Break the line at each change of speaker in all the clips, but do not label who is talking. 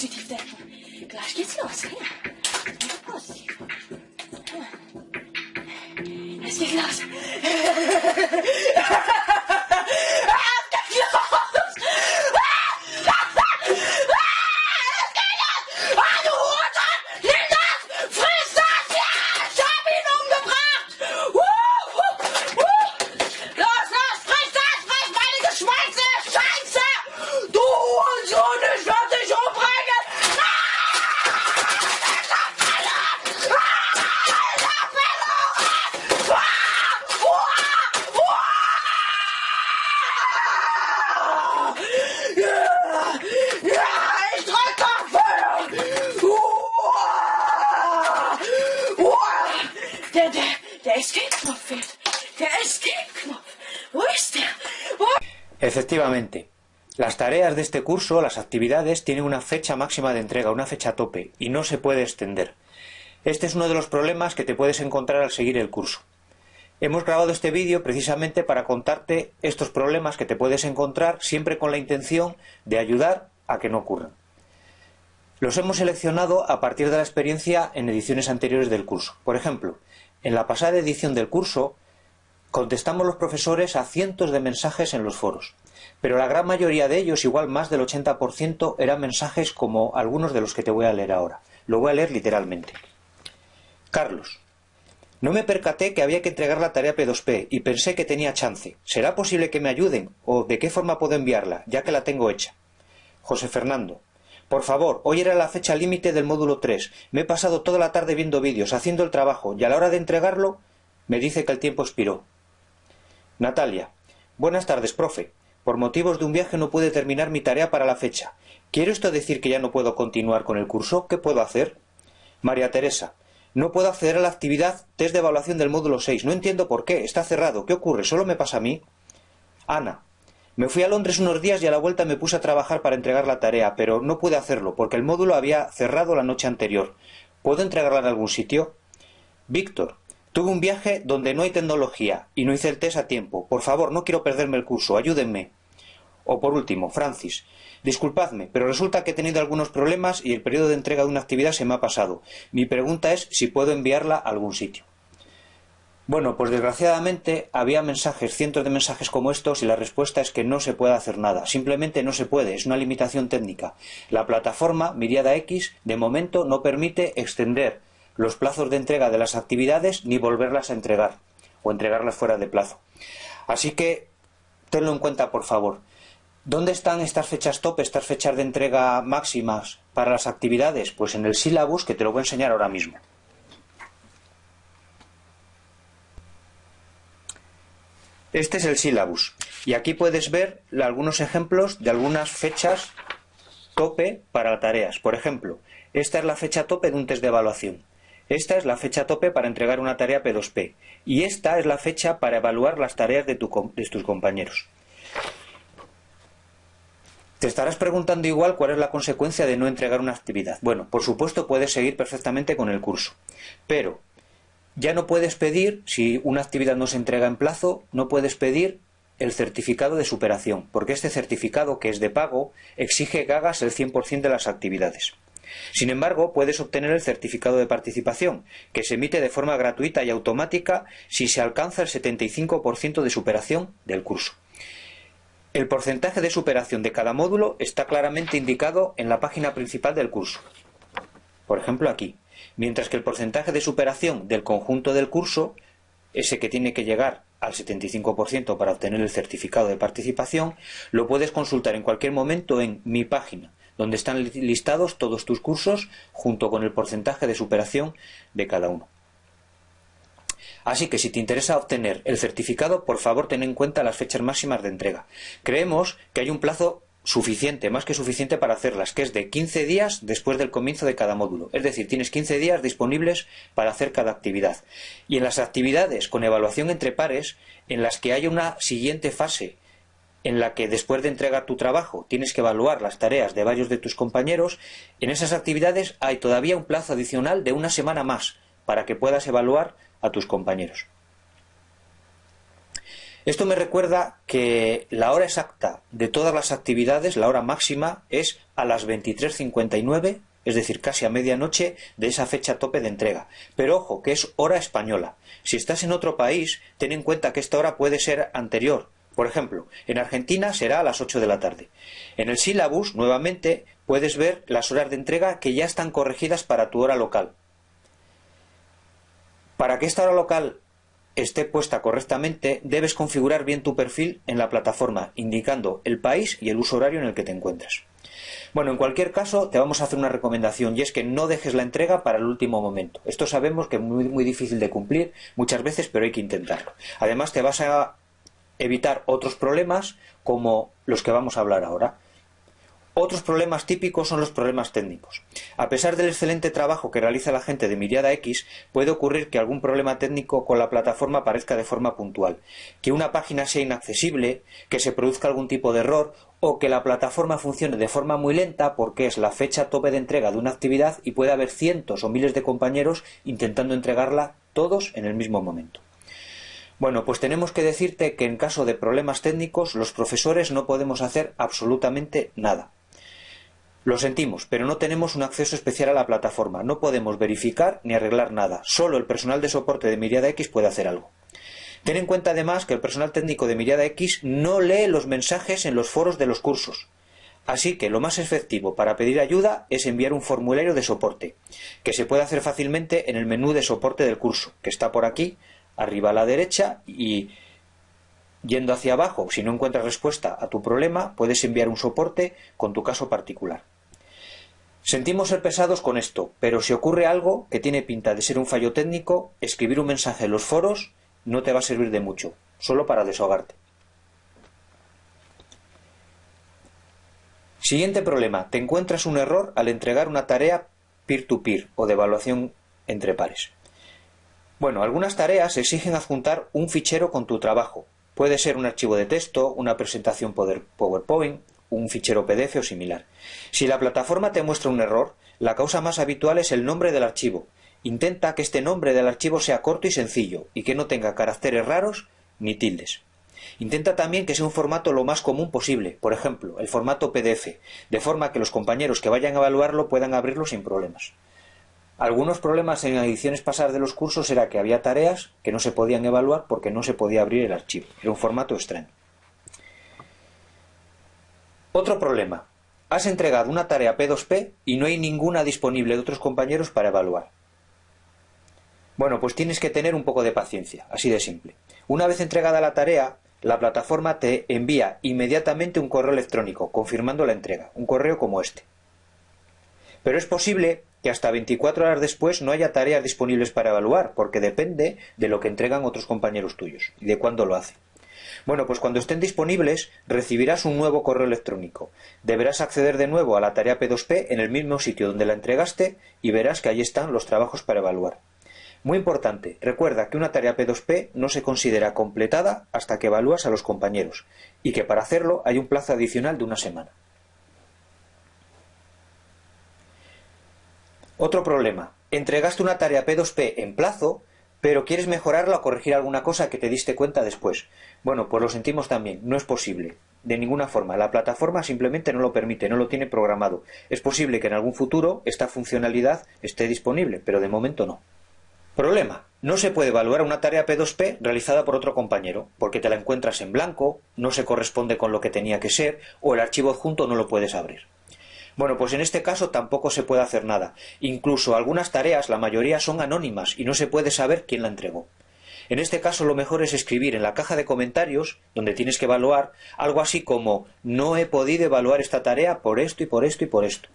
positiv denken. Gleich geht's los, ja? Positiv. Es geht los.
Efectivamente, las tareas de este curso, las actividades, tienen una fecha máxima de entrega, una fecha tope, y no se puede extender. Este es uno de los problemas que te puedes encontrar al seguir el curso. Hemos grabado este vídeo precisamente para contarte estos problemas que te puedes encontrar siempre con la intención de ayudar a que no ocurran. Los hemos seleccionado a partir de la experiencia en ediciones anteriores del curso. Por ejemplo, en la pasada edición del curso Contestamos los profesores a cientos de mensajes en los foros, pero la gran mayoría de ellos, igual más del 80%, eran mensajes como algunos de los que te voy a leer ahora. Lo voy a leer literalmente. Carlos. No me percaté que había que entregar la tarea P2P y pensé que tenía chance. ¿Será posible que me ayuden? ¿O de qué forma puedo enviarla, ya que la tengo hecha? José Fernando. Por favor, hoy era la fecha límite del módulo 3. Me he pasado toda la tarde viendo vídeos, haciendo el trabajo, y a la hora de entregarlo me dice que el tiempo expiró. Natalia. Buenas tardes, profe. Por motivos de un viaje no pude terminar mi tarea para la fecha. ¿Quiere esto decir que ya no puedo continuar con el curso? ¿Qué puedo hacer? María Teresa. No puedo acceder a la actividad test de evaluación del módulo 6. No entiendo por qué. Está cerrado. ¿Qué ocurre? ¿Solo me pasa a mí? Ana. Me fui a Londres unos días y a la vuelta me puse a trabajar para entregar la tarea, pero no pude hacerlo porque el módulo había cerrado la noche anterior. ¿Puedo entregarla en algún sitio? Víctor. Tuve un viaje donde no hay tecnología y no hice el test a tiempo. Por favor, no quiero perderme el curso, ayúdenme. O por último, Francis. Disculpadme, pero resulta que he tenido algunos problemas y el periodo de entrega de una actividad se me ha pasado. Mi pregunta es si puedo enviarla a algún sitio. Bueno, pues desgraciadamente había mensajes, cientos de mensajes como estos y la respuesta es que no se puede hacer nada. Simplemente no se puede, es una limitación técnica. La plataforma Miriada X de momento no permite extender los plazos de entrega de las actividades ni volverlas a entregar o entregarlas fuera de plazo. Así que tenlo en cuenta, por favor. ¿Dónde están estas fechas top, estas fechas de entrega máximas para las actividades? Pues en el sílabus que te lo voy a enseñar ahora mismo. Este es el sílabus y aquí puedes ver algunos ejemplos de algunas fechas tope para tareas. Por ejemplo, esta es la fecha tope de un test de evaluación. Esta es la fecha tope para entregar una tarea P2P y esta es la fecha para evaluar las tareas de, tus compañeros. Te estarás preguntando igual cuál es la consecuencia de no entregar una actividad. Bueno, por supuesto puedes seguir perfectamente con el curso, pero ya no puedes pedir, si una actividad no se entrega en plazo, no puedes pedir el certificado de superación, porque este certificado, que es de pago, exige que hagas el 100% de las actividades. Sin embargo, puedes obtener el certificado de participación, que se emite de forma gratuita y automática si se alcanza el 75% de superación del curso. El porcentaje de superación de cada módulo está claramente indicado en la página principal del curso. Por ejemplo, aquí. Mientras que el porcentaje de superación del conjunto del curso, ese que tiene que llegar al 75% para obtener el certificado de participación, lo puedes consultar en cualquier momento en mi página donde están listados todos tus cursos junto con el porcentaje de superación de cada uno. Así que si te interesa obtener el certificado, por favor ten en cuenta las fechas máximas de entrega. Creemos que hay un plazo suficiente, más que suficiente para hacerlas, que es de 15 días después del comienzo de cada módulo. Es decir, tienes 15 días disponibles para hacer cada actividad. Y en las actividades con evaluación entre pares, en las que haya una siguiente fase en la que después de entregar tu trabajo tienes que evaluar las tareas de varios de tus compañeros, en esas actividades hay todavía un plazo adicional de una semana más para que puedas evaluar a tus compañeros. Esto me recuerda que la hora exacta de todas las actividades, la hora máxima, es a las 23.59, es decir, casi a medianoche de esa fecha tope de entrega. Pero ojo, que es hora española. Si estás en otro país, ten en cuenta que esta hora puede ser anterior. Por ejemplo, en Argentina será a las 8 de la tarde. En el sílabus, nuevamente, puedes ver las horas de entrega que ya están corregidas para tu hora local. Para que esta hora local esté puesta correctamente, debes configurar bien tu perfil en la plataforma, indicando el país y el uso horario en el que te encuentras. Bueno, en cualquier caso, te vamos a hacer una recomendación y es que no dejes la entrega para el último momento. Esto sabemos que es muy, muy difícil de cumplir muchas veces, pero hay que intentarlo. Además, te vas a evitar otros problemas como los que vamos a hablar ahora. Otros problemas típicos son los problemas técnicos. A pesar del excelente trabajo que realiza la gente de Miriada X, puede ocurrir que algún problema técnico con la plataforma aparezca de forma puntual, que una página sea inaccesible, que se produzca algún tipo de error o que la plataforma funcione de forma muy lenta porque es la fecha tope de entrega de una actividad y puede haber cientos o miles de compañeros intentando entregarla todos en el mismo momento. Bueno, pues tenemos que decirte que en caso de problemas técnicos los profesores no podemos hacer absolutamente nada. Lo sentimos, pero no tenemos un acceso especial a la plataforma. No podemos verificar ni arreglar nada. Solo el personal de soporte de Miriada X puede hacer algo. Ten en cuenta además que el personal técnico de Miriada X no lee los mensajes en los foros de los cursos. Así que lo más efectivo para pedir ayuda es enviar un formulario de soporte, que se puede hacer fácilmente en el menú de soporte del curso, que está por aquí, arriba a la derecha, y Yendo hacia abajo, si no encuentras respuesta a tu problema, puedes enviar un soporte con tu caso particular. Sentimos ser pesados con esto, pero si ocurre algo que tiene pinta de ser un fallo técnico, escribir un mensaje en los foros no te va a servir de mucho, solo para desahogarte. Siguiente problema. Te encuentras un error al entregar una tarea peer-to-peer o de evaluación entre pares. Bueno, algunas tareas exigen adjuntar un fichero con tu trabajo, Puede ser un archivo de texto, una presentación PowerPoint, un fichero PDF o similar. Si la plataforma te muestra un error, la causa más habitual es el nombre del archivo. Intenta que este nombre del archivo sea corto y sencillo y que no tenga caracteres raros ni tildes. Intenta también que sea un formato lo más común posible, por ejemplo, el formato PDF, de forma que los compañeros que vayan a evaluarlo puedan abrirlo sin problemas. Algunos problemas en ediciones pasadas de los cursos era que había tareas que no se podían evaluar porque no se podía abrir el archivo. Era un formato extraño. Otro problema. Has entregado una tarea P2P y no hay ninguna disponible de otros compañeros para evaluar. Bueno, pues tienes que tener un poco de paciencia, así de simple. Una vez entregada la tarea, la plataforma te envía inmediatamente un correo electrónico confirmando la entrega, un correo como este. Pero es posible que hasta 24 horas después no haya tareas disponibles para evaluar, porque depende de lo que entregan otros compañeros tuyos y de cuándo lo hacen. Bueno, pues cuando estén disponibles recibirás un nuevo correo electrónico. Deberás acceder de nuevo a la tarea P2P en el mismo sitio donde la entregaste y verás que allí están los trabajos para evaluar. Muy importante, recuerda que una tarea P2P no se considera completada hasta que evalúas a los compañeros y que para hacerlo hay un plazo adicional de una semana. Otro problema. Entregaste una tarea P2P en plazo, pero quieres mejorarla o corregir alguna cosa que te diste cuenta después. Bueno, pues lo sentimos también, no es posible. De ninguna forma. La plataforma simplemente no lo permite, no lo tiene programado. Es posible que en algún futuro esta funcionalidad esté disponible, pero de momento no. Problema. No se puede evaluar una tarea P2P realizada por otro compañero, porque te la encuentras en blanco, no se corresponde con lo que tenía que ser, o el archivo adjunto no lo puedes abrir. Bueno, pues en este caso tampoco se puede hacer nada. Incluso algunas tareas, la mayoría son anónimas y no se puede saber quién la entregó. En este caso lo mejor es escribir en la caja de comentarios, donde tienes que evaluar, algo así como no he podido evaluar esta tarea por esto y por esto y por esto.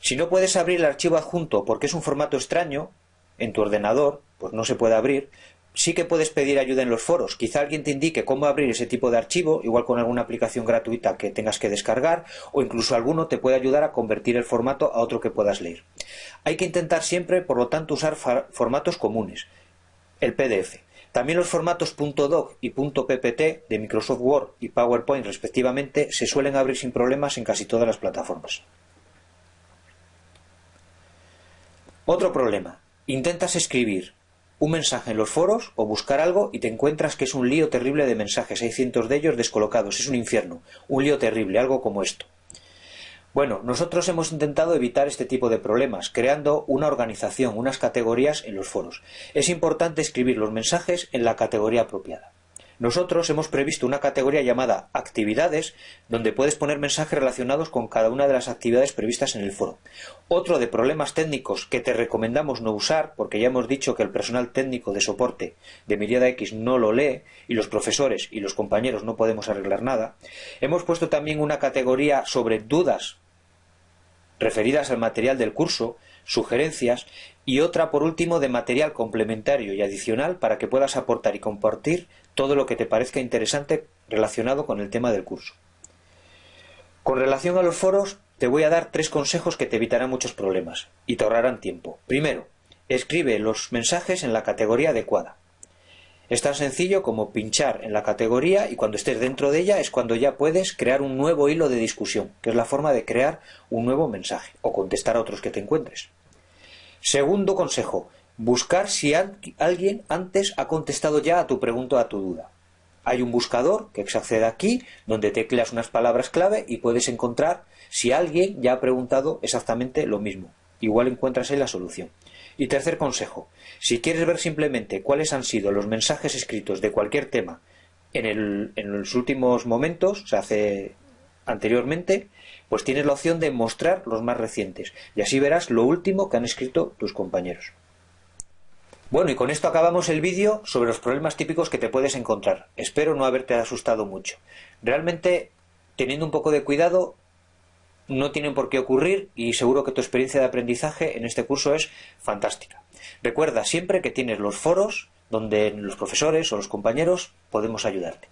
Si no puedes abrir el archivo adjunto porque es un formato extraño, en tu ordenador, pues no se puede abrir, sí que puedes pedir ayuda en los foros. Quizá alguien te indique cómo abrir ese tipo de archivo, igual con alguna aplicación gratuita que tengas que descargar, o incluso alguno te puede ayudar a convertir el formato a otro que puedas leer. Hay que intentar siempre, por lo tanto, usar formatos comunes. El PDF. También los formatos .doc y .ppt de Microsoft Word y PowerPoint respectivamente se suelen abrir sin problemas en casi todas las plataformas. Otro problema. Intentas escribir un mensaje en los foros o buscar algo y te encuentras que es un lío terrible de mensajes, hay cientos de ellos descolocados, es un infierno, un lío terrible, algo como esto. Bueno, nosotros hemos intentado evitar este tipo de problemas, creando una organización, unas categorías en los foros. Es importante escribir los mensajes en la categoría apropiada. Nosotros hemos previsto una categoría llamada actividades, donde puedes poner mensajes relacionados con cada una de las actividades previstas en el foro. Otro de problemas técnicos que te recomendamos no usar, porque ya hemos dicho que el personal técnico de soporte de Miriada X no lo lee, y los profesores y los compañeros no podemos arreglar nada, hemos puesto también una categoría sobre dudas referidas al material del curso, sugerencias y otra por último de material complementario y adicional para que puedas aportar y compartir todo lo que te parezca interesante relacionado con el tema del curso. Con relación a los foros, te voy a dar tres consejos que te evitarán muchos problemas y te ahorrarán tiempo. Primero, escribe los mensajes en la categoría adecuada. Es tan sencillo como pinchar en la categoría y cuando estés dentro de ella es cuando ya puedes crear un nuevo hilo de discusión, que es la forma de crear un nuevo mensaje o contestar a otros que te encuentres. Segundo consejo, buscar si alguien antes ha contestado ya a tu pregunta o a tu duda. Hay un buscador que se accede aquí, donde tecleas unas palabras clave y puedes encontrar si alguien ya ha preguntado exactamente lo mismo. Igual encuentras ahí la solución. Y tercer consejo, si quieres ver simplemente cuáles han sido los mensajes escritos de cualquier tema en, en los últimos momentos, se hace anteriormente, pues tienes la opción de mostrar los más recientes y así verás lo último que han escrito tus compañeros. Bueno, y con esto acabamos el vídeo sobre los problemas típicos que te puedes encontrar. Espero no haberte asustado mucho. Realmente, teniendo un poco de cuidado, no tienen por qué ocurrir y seguro que tu experiencia de aprendizaje en este curso es fantástica. Recuerda siempre que tienes los foros donde los profesores o los compañeros podemos ayudarte.